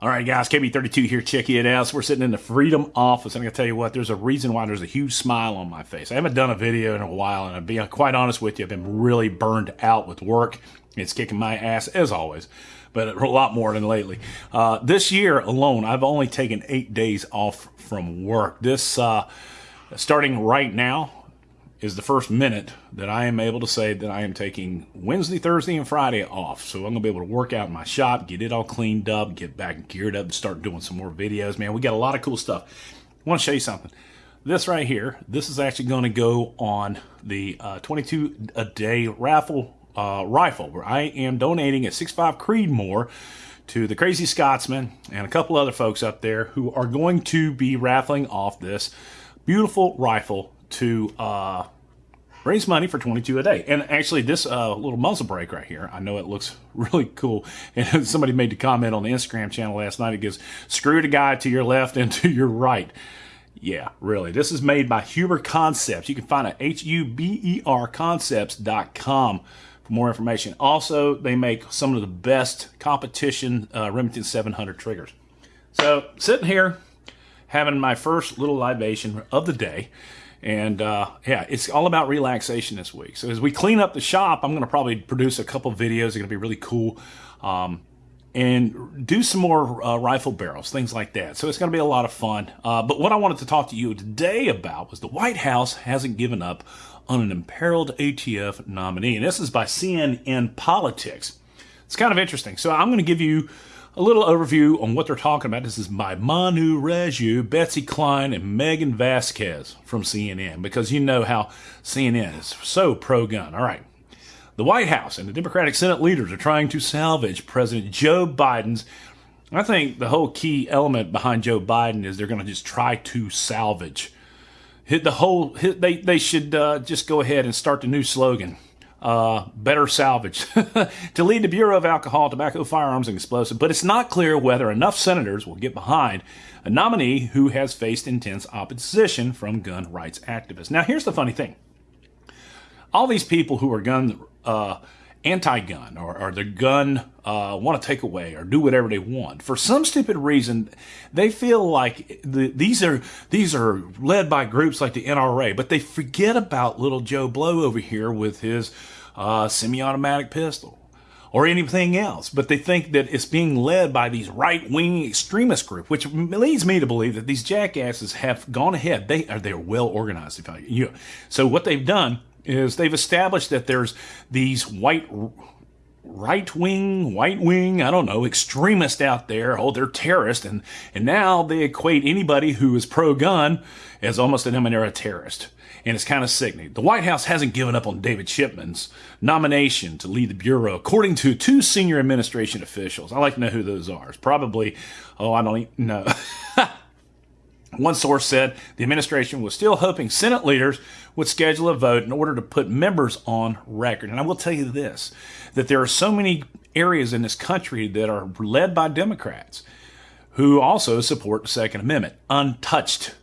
All right, guys, KB32 here, checking it out. So we're sitting in the Freedom office, and I'm going to tell you what, there's a reason why there's a huge smile on my face. I haven't done a video in a while, and I'll be quite honest with you, I've been really burned out with work. It's kicking my ass, as always, but a lot more than lately. Uh, this year alone, I've only taken eight days off from work. This, uh, starting right now, is the first minute that I am able to say that I am taking Wednesday, Thursday, and Friday off. So I'm going to be able to work out in my shop, get it all cleaned up, get back geared up, and start doing some more videos. Man, we got a lot of cool stuff. I want to show you something. This right here, this is actually going to go on the uh, 22 a day raffle uh, rifle where I am donating a 6.5 Creedmoor to the Crazy Scotsman and a couple other folks up there who are going to be raffling off this beautiful rifle to uh, raise money for 22 a day. And actually, this uh, little muzzle brake right here, I know it looks really cool. And somebody made the comment on the Instagram channel last night. It goes, screw the guy to your left and to your right. Yeah, really. This is made by Huber Concepts. You can find it at H-U-B-E-R concepts.com for more information. Also, they make some of the best competition uh, Remington 700 triggers. So, sitting here, having my first little libation of the day. And uh, yeah, it's all about relaxation this week. So as we clean up the shop, I'm going to probably produce a couple videos. They're going to be really cool. Um, and do some more uh, rifle barrels, things like that. So it's going to be a lot of fun. Uh, but what I wanted to talk to you today about was the White House hasn't given up on an imperiled ATF nominee. And this is by CNN Politics. It's kind of interesting. So I'm going to give you a little overview on what they're talking about. This is by Manu Raju, Betsy Klein, and Maegan Vazquez from CNN, because you know how CNN is so pro gun. All right. The White House and the Democratic Senate leaders are trying to salvage President Joe Biden's. I think the whole key element behind Joe Biden is they're going to just try to salvage. Hit the whole. Hit, they they should uh, just go ahead and start the new slogan uh, better salvage to lead the Bureau of Alcohol, Tobacco, Firearms, and Explosives. But it's not clear whether enough senators will get behind a nominee who has faced intense opposition from gun rights activists. Now, here's the funny thing all these people who are gun uh, anti-gun or, or the gun uh, want to take away or do whatever they want for some stupid reason they feel like the, these are these are led by groups like the NRA but they forget about little Joe Blow over here with his uh, semi-automatic pistol or anything else, but they think that it's being led by these right-wing extremist group, which leads me to believe that these jackasses have gone ahead. They are they're well organized. If I, you, so what they've done is they've established that there's these white right wing, white wing, I don't know, extremists out there. Oh, they're terrorists. And, and now they equate anybody who is pro gun as almost an a terrorist. And it's kind of sickening. The White House hasn't given up on David Chipman's nomination to lead the Bureau, according to two senior administration officials. I like to know who those are. It's probably, oh, I don't even know. One source said the administration was still hoping Senate leaders would schedule a vote in order to put members on record. And I will tell you this that there are so many areas in this country that are led by Democrats who also support the Second Amendment, untouched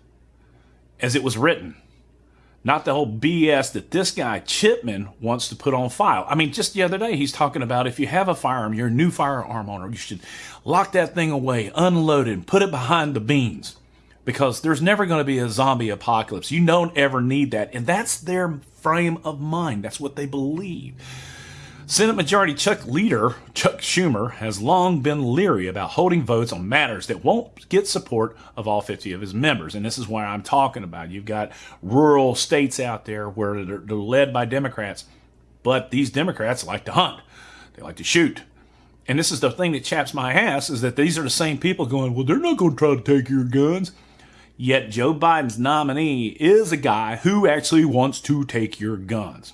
as it was written. Not the whole BS that this guy Chipman wants to put on file. I mean, just the other day, he's talking about if you have a firearm, you're a new firearm owner, you should lock that thing away, unload it, put it behind the beans because there's never going to be a zombie apocalypse. You don't ever need that. And that's their frame of mind. That's what they believe. Senate Majority Chuck Leader Chuck Schumer has long been leery about holding votes on matters that won't get support of all 50 of his members. And this is why I'm talking about. You've got rural states out there where they're, they're led by Democrats, but these Democrats like to hunt. They like to shoot. And this is the thing that chaps my ass is that these are the same people going, well, they're not going to try to take your guns. Yet Joe Biden's nominee is a guy who actually wants to take your guns.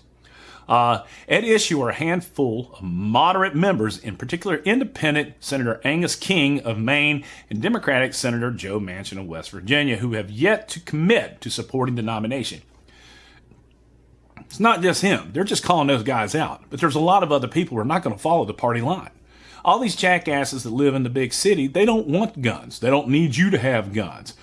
Uh, at issue are a handful of moderate members, in particular independent Senator Angus King of Maine and Democratic Senator Joe Manchin of West Virginia, who have yet to commit to supporting the nomination. It's not just him. They're just calling those guys out. But there's a lot of other people who are not going to follow the party line. All these jackasses that live in the big city, they don't want guns. They don't need you to have guns.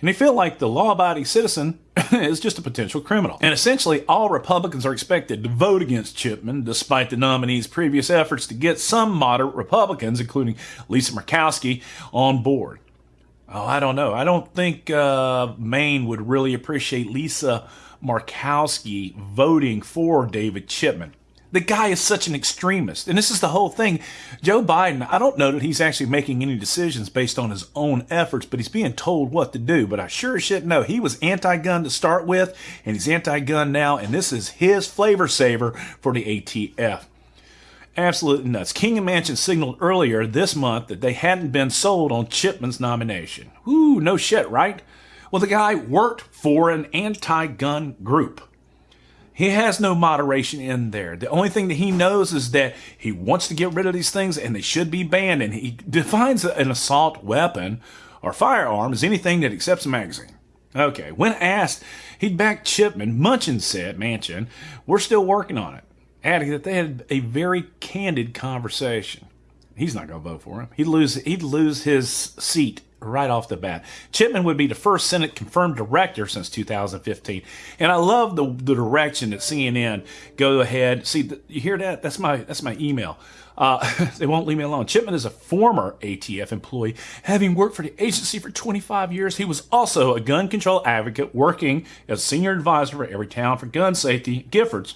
And they feel like the law abiding citizen is just a potential criminal. And essentially, all Republicans are expected to vote against Chipman, despite the nominee's previous efforts to get some moderate Republicans, including Lisa Murkowski, on board. Oh, I don't know. I don't think uh, Maine would really appreciate Lisa Murkowski voting for David Chipman. The guy is such an extremist. And this is the whole thing. Joe Biden, I don't know that he's actually making any decisions based on his own efforts, but he's being told what to do. But I sure as shit know he was anti gun to start with, and he's anti gun now, and this is his flavor saver for the ATF. Absolutely nuts. King and Manchin signaled earlier this month that they hadn't been sold on Chipman's nomination. Ooh, no shit, right? Well, the guy worked for an anti gun group. He has no moderation in there. The only thing that he knows is that he wants to get rid of these things and they should be banned. And he defines an assault weapon or firearm as anything that accepts a magazine. Okay, when asked, he'd back Chipman. Munchin said, Manchin, we're still working on it, adding that they had a very candid conversation. He's not going to vote for him. He'd lose. He'd lose his seat right off the bat. Chipman would be the first Senate confirmed director since 2015. And I love the, the direction that CNN go ahead. See, you hear that? That's my that's my email. Uh, they won't leave me alone. Chipman is a former ATF employee, having worked for the agency for 25 years. He was also a gun control advocate, working as senior advisor for Everytown for gun safety, Giffords.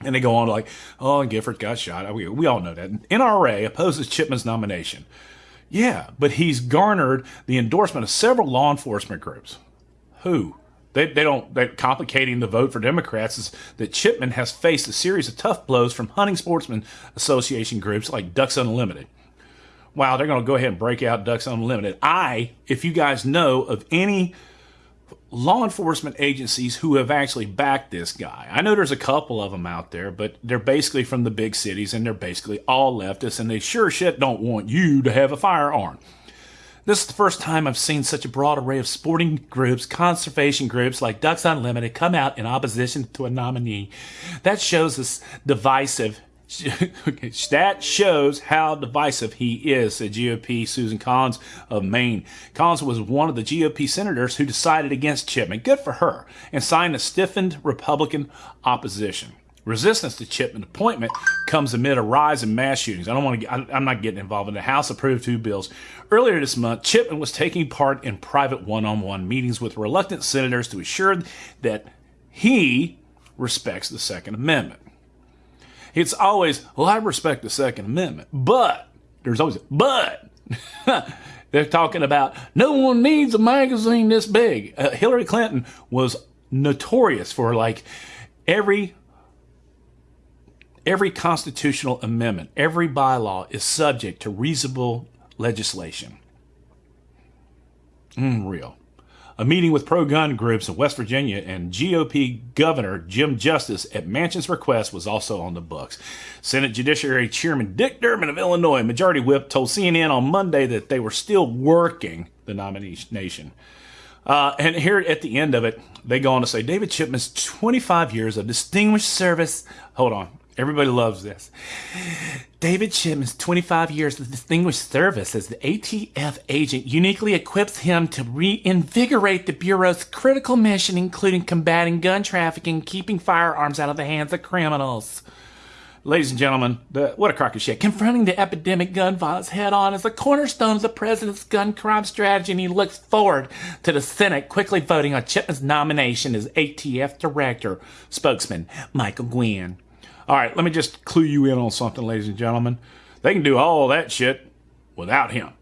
And they go on like, oh, Gifford got shot. We, we all know that. NRA opposes Chipman's nomination. Yeah, but he's garnered the endorsement of several law enforcement groups. Who? They, they don't, they're complicating the vote for Democrats is that Chipman has faced a series of tough blows from hunting sportsmen association groups like Ducks Unlimited. Wow, they're going to go ahead and break out Ducks Unlimited. I, if you guys know of any law enforcement agencies who have actually backed this guy. I know there's a couple of them out there, but they're basically from the big cities and they're basically all leftists and they sure shit don't want you to have a firearm. This is the first time I've seen such a broad array of sporting groups, conservation groups like Ducks Unlimited come out in opposition to a nominee. That shows this divisive that shows how divisive he is, said GOP Susan Collins of Maine. Collins was one of the GOP senators who decided against Chipman. Good for her. And signed a stiffened Republican opposition. Resistance to Chipman's appointment comes amid a rise in mass shootings. I don't want to. I'm not getting involved in the House approved two bills. Earlier this month, Chipman was taking part in private one-on-one meetings with reluctant senators to assure that he respects the Second Amendment. It's always, well, I respect the Second Amendment, but there's always, but they're talking about no one needs a magazine this big. Uh, Hillary Clinton was notorious for like every every constitutional amendment, every bylaw is subject to reasonable legislation. Mm, real a meeting with pro gun groups in West Virginia and GOP Governor Jim Justice at Manchin's request was also on the books. Senate Judiciary Chairman Dick Durbin of Illinois, Majority Whip, told CNN on Monday that they were still working the nomination. Uh, and here at the end of it, they go on to say David Chipman's 25 years of distinguished service. Hold on. Everybody loves this. David Chipman's 25 years of distinguished service as the ATF agent uniquely equips him to reinvigorate the Bureau's critical mission, including combating gun trafficking, keeping firearms out of the hands of criminals. Ladies and gentlemen, the, what a crock of shit. Confronting the epidemic gun violence head on is the cornerstone of the president's gun crime strategy, and he looks forward to the Senate quickly voting on Chipman's nomination as ATF director. Spokesman Michael Gwin. All right, let me just clue you in on something, ladies and gentlemen. They can do all that shit without him.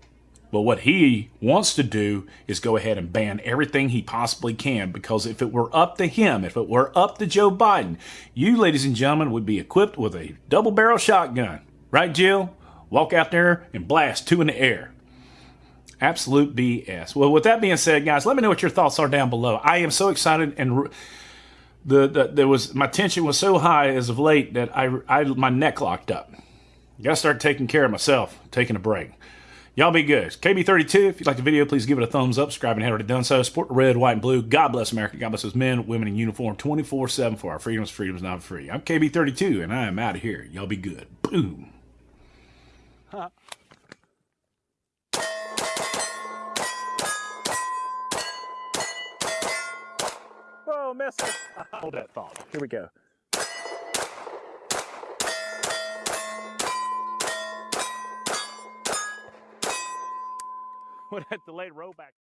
But what he wants to do is go ahead and ban everything he possibly can because if it were up to him, if it were up to Joe Biden, you, ladies and gentlemen, would be equipped with a double barrel shotgun. Right, Jill? Walk out there and blast two in the air. Absolute BS. Well, with that being said, guys, let me know what your thoughts are down below. I am so excited and the, the there was my tension was so high as of late that I, I my neck locked up. Gotta start taking care of myself, taking a break. Y'all be good. KB32, if you like the video, please give it a thumbs up. Subscribe and have already done so. Support the red, white, and blue. God bless America. God bless those men, women in uniform 24 7 for our freedoms. Freedom's not free. I'm KB32, and I am out of here. Y'all be good. Boom. Huh. Oh, missile. Hold that thought. Here we go. With that delayed rollback.